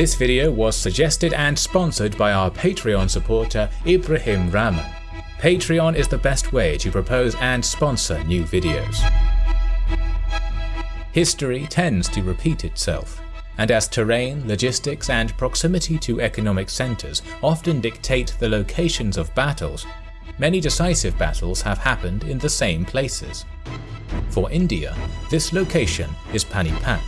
This video was suggested and sponsored by our Patreon supporter Ibrahim Rahman. Patreon is the best way to propose and sponsor new videos. History tends to repeat itself, and as terrain, logistics and proximity to economic centres often dictate the locations of battles, many decisive battles have happened in the same places. For India, this location is Panipat.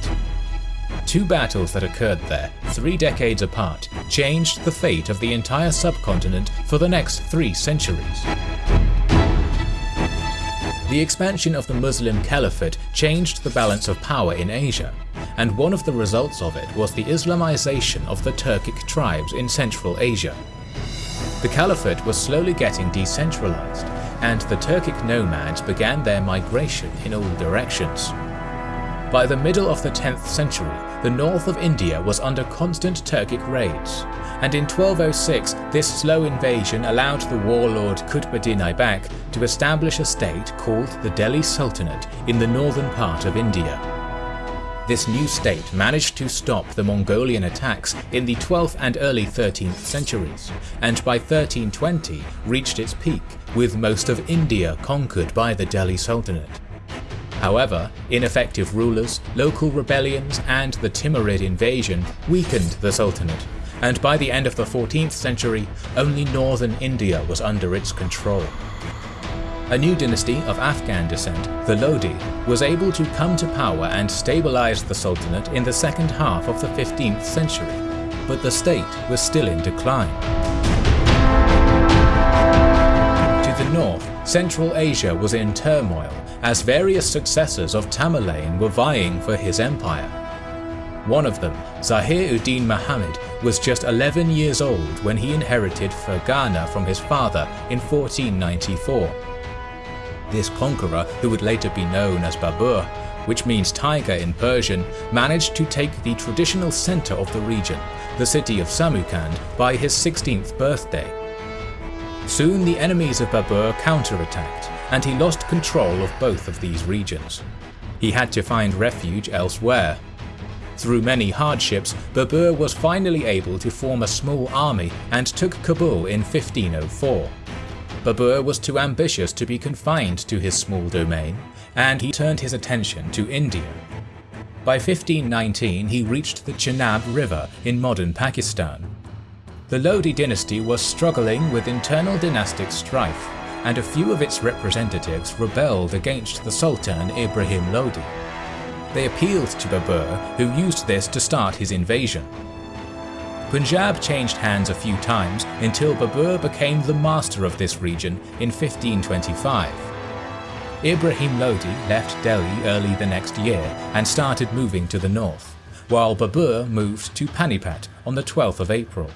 Two battles that occurred there, three decades apart, changed the fate of the entire subcontinent for the next three centuries. The expansion of the Muslim Caliphate changed the balance of power in Asia, and one of the results of it was the Islamization of the Turkic tribes in Central Asia. The Caliphate was slowly getting decentralized, and the Turkic nomads began their migration in all directions. By the middle of the 10th century, the north of India was under constant Turkic raids, and in 1206 this slow invasion allowed the warlord Qutbuddin Aibak to establish a state called the Delhi Sultanate in the northern part of India. This new state managed to stop the Mongolian attacks in the 12th and early 13th centuries, and by 1320 reached its peak, with most of India conquered by the Delhi Sultanate. However, ineffective rulers, local rebellions and the Timurid invasion weakened the Sultanate, and by the end of the 14th century, only northern India was under its control. A new dynasty of Afghan descent, the Lodi, was able to come to power and stabilize the Sultanate in the second half of the 15th century, but the state was still in decline. North, Central Asia was in turmoil as various successors of Tamerlane were vying for his empire. One of them, Zahir-ud-Din Muhammad, was just 11 years old when he inherited Fergana from his father in 1494. This conqueror, who would later be known as Babur, which means tiger in Persian, managed to take the traditional center of the region, the city of Samarkand, by his 16th birthday. Soon the enemies of Babur counterattacked, and he lost control of both of these regions. He had to find refuge elsewhere. Through many hardships, Babur was finally able to form a small army and took Kabul in 1504. Babur was too ambitious to be confined to his small domain, and he turned his attention to India. By 1519 he reached the Chenab River in modern Pakistan. The Lodi dynasty was struggling with internal dynastic strife, and a few of its representatives rebelled against the Sultan Ibrahim Lodi. They appealed to Babur, who used this to start his invasion. Punjab changed hands a few times until Babur became the master of this region in 1525. Ibrahim Lodi left Delhi early the next year and started moving to the north, while Babur moved to Panipat on the 12th of April.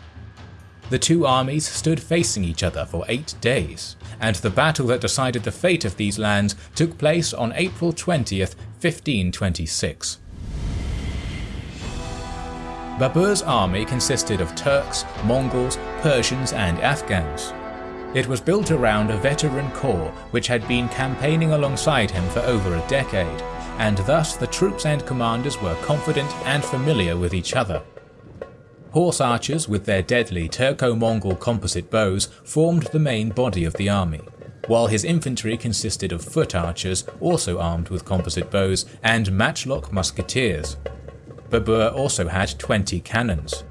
The two armies stood facing each other for eight days, and the battle that decided the fate of these lands took place on April 20th, 1526. Babur's army consisted of Turks, Mongols, Persians and Afghans. It was built around a veteran corps which had been campaigning alongside him for over a decade, and thus the troops and commanders were confident and familiar with each other. Horse archers with their deadly Turco-Mongol composite bows formed the main body of the army, while his infantry consisted of foot archers also armed with composite bows and matchlock musketeers. Babur also had 20 cannons.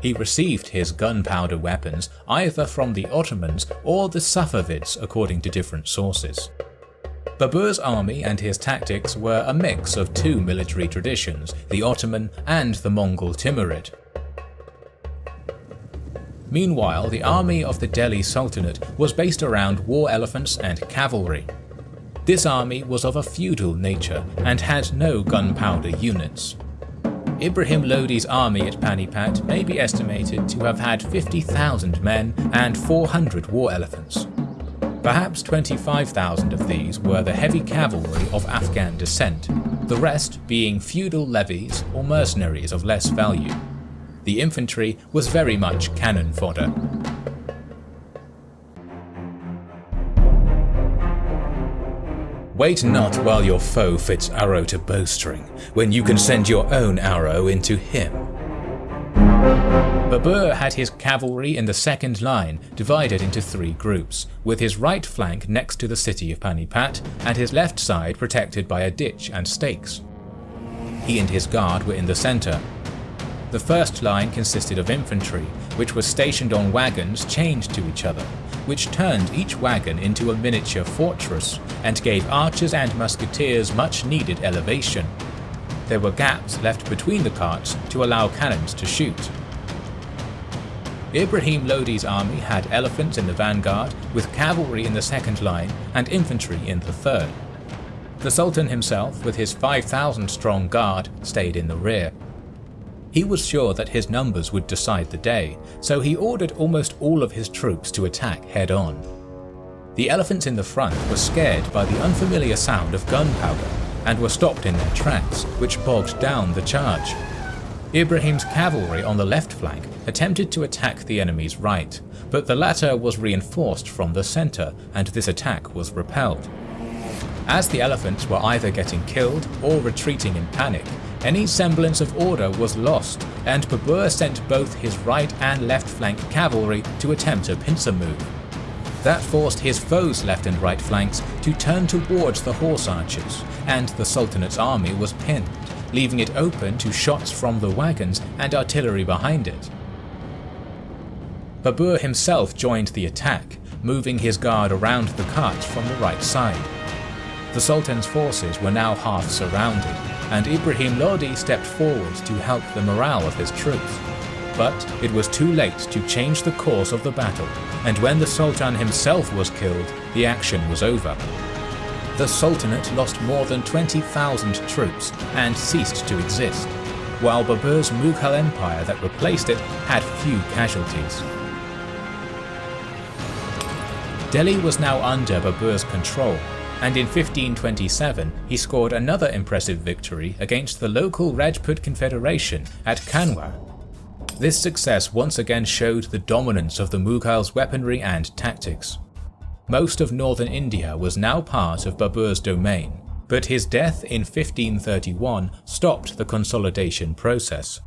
He received his gunpowder weapons either from the Ottomans or the Safavids according to different sources. Babur's army and his tactics were a mix of two military traditions, the Ottoman and the Mongol Timurid. Meanwhile, the army of the Delhi Sultanate was based around war elephants and cavalry. This army was of a feudal nature and had no gunpowder units. Ibrahim Lodi's army at Panipat may be estimated to have had 50,000 men and 400 war elephants. Perhaps 25,000 of these were the heavy cavalry of Afghan descent, the rest being feudal levies or mercenaries of less value the infantry was very much cannon fodder. Wait not while your foe fits arrow to bowstring, when you can send your own arrow into him. Babur had his cavalry in the second line divided into three groups, with his right flank next to the city of Panipat and his left side protected by a ditch and stakes. He and his guard were in the centre. The first line consisted of infantry, which was stationed on wagons chained to each other, which turned each wagon into a miniature fortress and gave archers and musketeers much needed elevation. There were gaps left between the carts to allow cannons to shoot. Ibrahim Lodi's army had elephants in the vanguard, with cavalry in the second line and infantry in the third. The Sultan himself, with his 5,000 strong guard, stayed in the rear. He was sure that his numbers would decide the day, so he ordered almost all of his troops to attack head on. The elephants in the front were scared by the unfamiliar sound of gunpowder and were stopped in their tracks, which bogged down the charge. Ibrahim's cavalry on the left flank attempted to attack the enemy's right, but the latter was reinforced from the centre and this attack was repelled. As the elephants were either getting killed or retreating in panic, any semblance of order was lost and Babur sent both his right and left flank cavalry to attempt a pincer move. That forced his foes' left and right flanks to turn towards the horse archers, and the Sultanate's army was pinned leaving it open to shots from the wagons and artillery behind it. Babur himself joined the attack, moving his guard around the carts from the right side. The Sultan's forces were now half surrounded, and Ibrahim Lodi stepped forward to help the morale of his troops. But it was too late to change the course of the battle, and when the Sultan himself was killed, the action was over the Sultanate lost more than 20,000 troops and ceased to exist, while Babur's Mughal Empire that replaced it had few casualties. Delhi was now under Babur's control, and in 1527 he scored another impressive victory against the local Rajput Confederation at Khanwa. This success once again showed the dominance of the Mughals' weaponry and tactics most of northern India was now part of Babur's domain, but his death in 1531 stopped the consolidation process.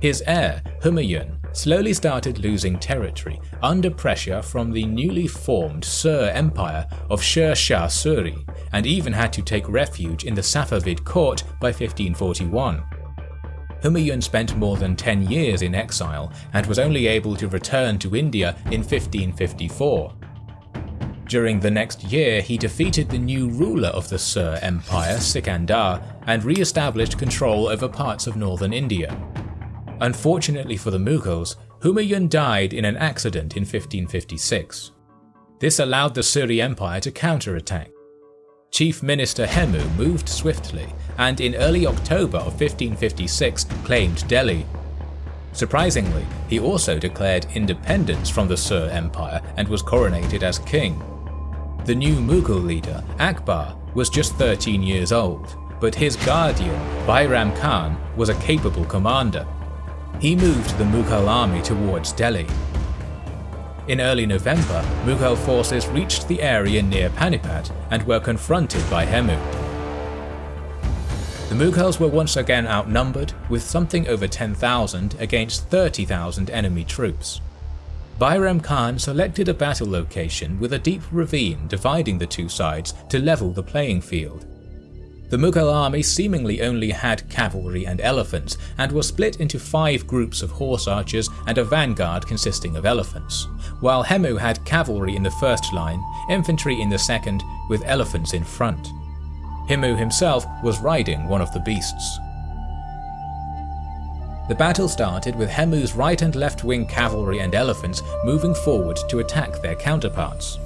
His heir, Humayun, slowly started losing territory under pressure from the newly formed Sur Empire of Sher Shah Suri, and even had to take refuge in the Safavid court by 1541. Humayun spent more than 10 years in exile and was only able to return to India in 1554. During the next year, he defeated the new ruler of the Sur Empire, Sikandar, and re-established control over parts of northern India. Unfortunately for the Mughals, Humayun died in an accident in 1556. This allowed the Suri Empire to counterattack. Chief Minister Hemu moved swiftly and in early October of 1556 claimed Delhi. Surprisingly, he also declared independence from the Sur Empire and was coronated as king. The new Mughal leader, Akbar, was just 13 years old, but his guardian, Bairam Khan, was a capable commander. He moved the Mughal army towards Delhi, in early November, Mughal forces reached the area near Panipat and were confronted by Hemu. The Mughals were once again outnumbered, with something over 10,000 against 30,000 enemy troops. Bairam Khan selected a battle location with a deep ravine dividing the two sides to level the playing field. The Mughal army seemingly only had cavalry and elephants, and was split into five groups of horse archers and a vanguard consisting of elephants, while Hemu had cavalry in the first line, infantry in the second, with elephants in front. Hemu himself was riding one of the beasts. The battle started with Hemu's right and left wing cavalry and elephants moving forward to attack their counterparts.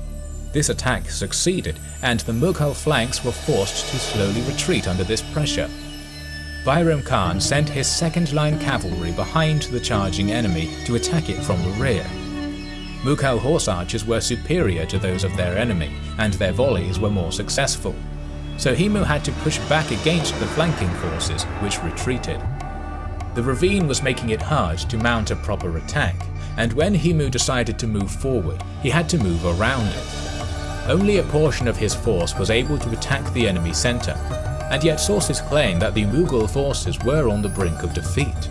This attack succeeded, and the Mughal flanks were forced to slowly retreat under this pressure. Bairam Khan sent his second-line cavalry behind the charging enemy to attack it from the rear. Mughal horse archers were superior to those of their enemy, and their volleys were more successful. So Hemu had to push back against the flanking forces, which retreated. The ravine was making it hard to mount a proper attack, and when Hemu decided to move forward, he had to move around it. Only a portion of his force was able to attack the enemy centre, and yet sources claim that the Mughal forces were on the brink of defeat.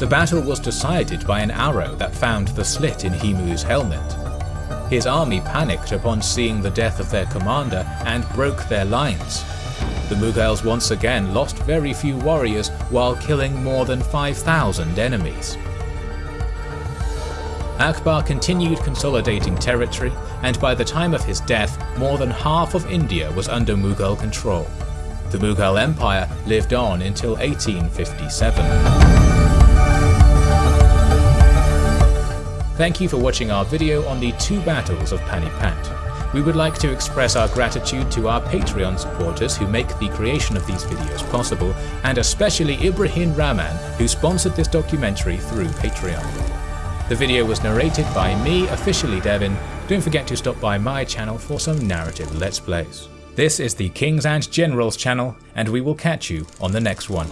The battle was decided by an arrow that found the slit in Hemu's helmet. His army panicked upon seeing the death of their commander and broke their lines. The Mughals once again lost very few warriors while killing more than 5,000 enemies. Akbar continued consolidating territory, and by the time of his death, more than half of India was under Mughal control. The Mughal Empire lived on until 1857. Thank you for watching our video on the two battles of Panipat. We would like to express our gratitude to our Patreon supporters who make the creation of these videos possible, and especially Ibrahim Rahman who sponsored this documentary through Patreon. The video was narrated by me, officially Devin. Don't forget to stop by my channel for some narrative let's plays. This is the Kings and Generals channel, and we will catch you on the next one.